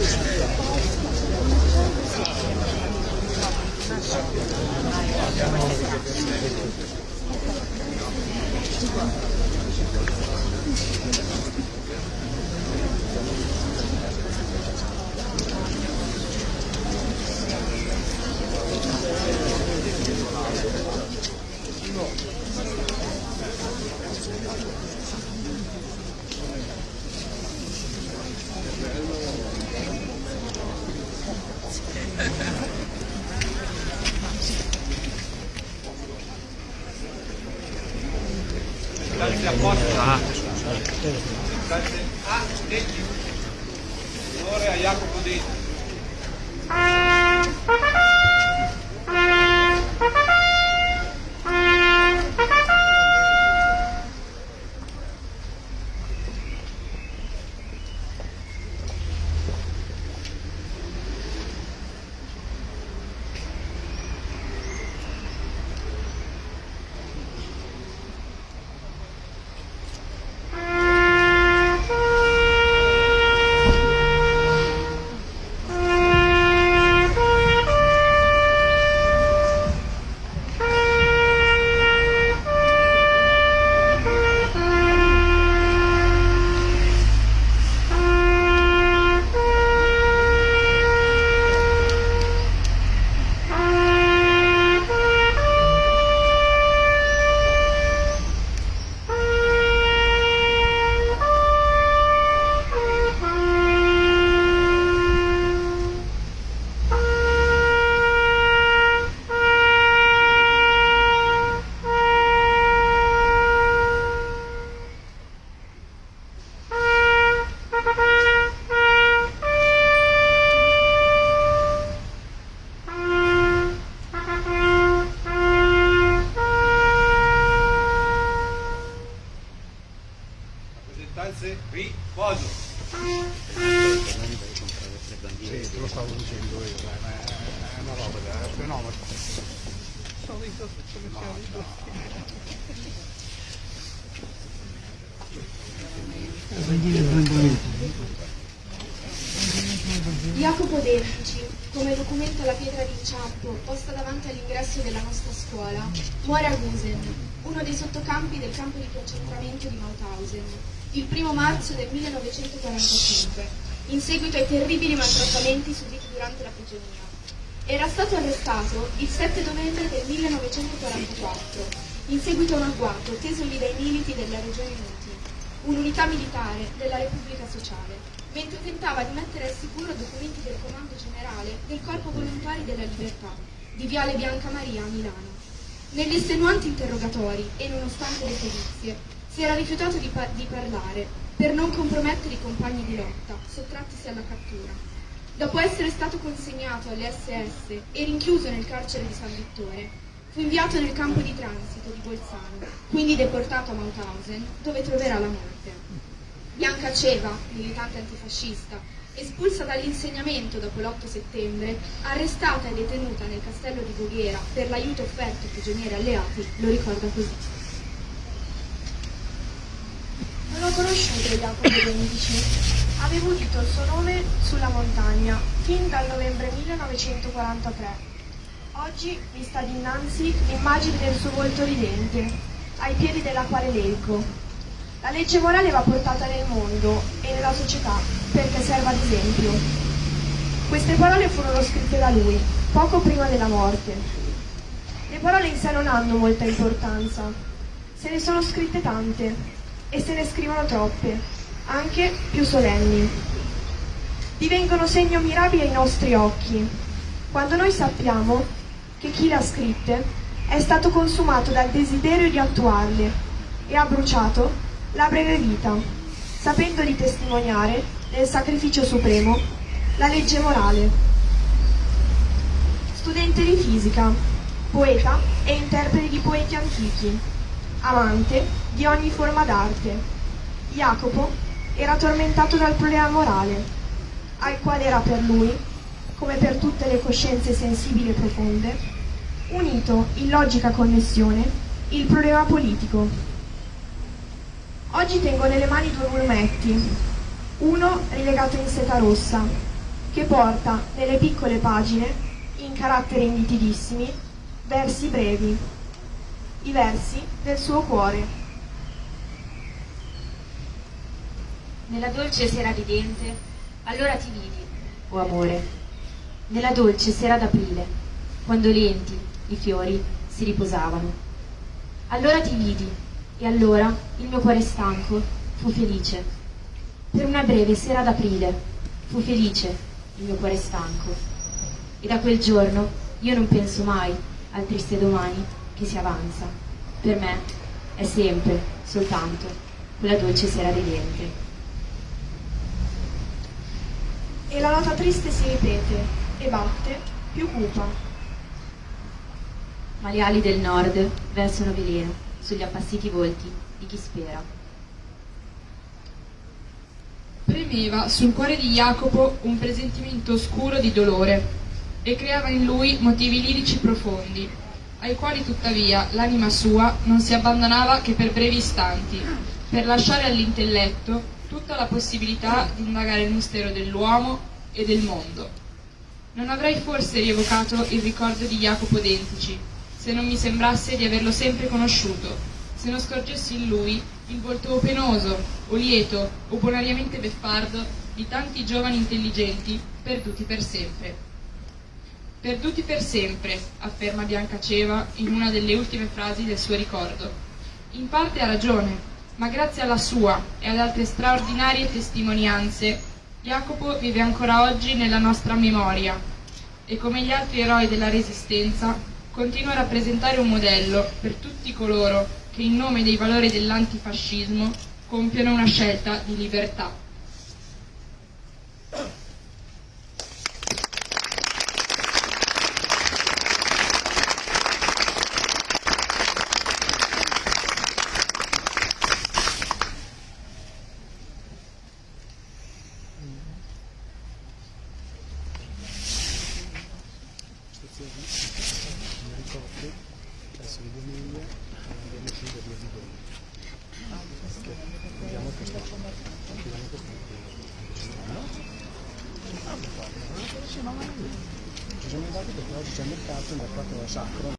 Yeah. Ah. Ah, Ora, Jacopo dentro. Jacopo Defici, come documenta la pietra d'inciampo posta davanti all'ingresso della nostra scuola, muore a Gusen, uno dei sottocampi del campo di concentramento di Mauthausen, il primo marzo del 1945, in seguito ai terribili maltrattamenti subiti durante la prigionia. Era stato arrestato il 7 novembre del 1944, in seguito a un agguato tesogli dai militi della Regione Uniti, un'unità militare della Repubblica Sociale, mentre tentava di mettere al sicuro documenti del Comando Generale del Corpo Volontari della Libertà di Viale Bianca Maria a Milano. Negli estenuanti interrogatori e nonostante le perizie, si era rifiutato di, pa- di parlare per non compromettere i compagni di lotta, sottrattisi alla cattura. Dopo essere stato consegnato alle SS e rinchiuso nel carcere di San Vittore, fu inviato nel campo di transito di Bolzano, quindi deportato a Mauthausen, dove troverà la morte. Bianca Ceva, militante antifascista, espulsa dall'insegnamento dopo l'8 settembre, arrestata e detenuta nel castello di Voghera per l'aiuto offerto ai prigionieri alleati, lo ricorda così. Non ho conosciuto Jacopo de' Avevo udito il suo nome sulla montagna fin dal novembre 1943. Oggi mi sta dinanzi l'immagine del suo volto ridente, ai piedi della quale leggo. La legge morale va portata nel mondo e nella società perché serva ad esempio. Queste parole furono scritte da lui, poco prima della morte. Le parole in sé non hanno molta importanza, se ne sono scritte tante e se ne scrivono troppe, anche più solenni. Divengono segno mirabile ai nostri occhi, quando noi sappiamo che chi le ha scritte è stato consumato dal desiderio di attuarle e ha bruciato la breve vita, sapendo di testimoniare nel sacrificio supremo la legge morale. Studente di fisica, poeta e interprete di poeti antichi, amante di ogni forma d'arte, Jacopo era tormentato dal problema morale, al quale era per lui, come per tutte le coscienze sensibili e profonde, unito in logica connessione il problema politico. Oggi tengo nelle mani due volumetti, uno rilegato in seta rossa, che porta nelle piccole pagine, in caratteri nitidissimi, versi brevi, i versi del suo cuore. Nella dolce sera ridente, allora ti vidi, o amore, nella dolce sera d'aprile, quando lenti i fiori si riposavano. Allora ti vidi, e allora il mio cuore stanco fu felice. Per una breve sera d'aprile fu felice il mio cuore stanco. E da quel giorno io non penso mai al triste domani che si avanza. Per me è sempre soltanto quella dolce sera ridente. E la nota triste si ripete e batte, più cupa. Ma le ali del nord versano veleno sugli appassiti volti di chi spera. Premeva sul cuore di Jacopo un presentimento oscuro di dolore e creava in lui motivi lirici profondi, ai quali tuttavia l'anima sua non si abbandonava che per brevi istanti, per lasciare all'intelletto tutta la possibilità di indagare il mistero dell'uomo e del mondo. Non avrei forse rievocato il ricordo di Jacopo Dentici, se non mi sembrasse di averlo sempre conosciuto, se non scorgessi in lui il volto penoso, o lieto, o bonariamente beffardo di tanti giovani intelligenti perduti per sempre. Perduti per sempre, afferma Biancaceva in una delle ultime frasi del suo ricordo. In parte ha ragione, ma grazie alla sua e ad altre straordinarie testimonianze, Jacopo vive ancora oggi nella nostra memoria e come gli altri eroi della Resistenza continua a rappresentare un modello per tutti coloro che in nome dei valori dell'antifascismo compiono una scelta di libertà. mi ricordo adesso di domenica andiamo a scendere via di Doni andiamo per andiamo per ci siamo andati perché oggi c'è il mercato il mercato sacro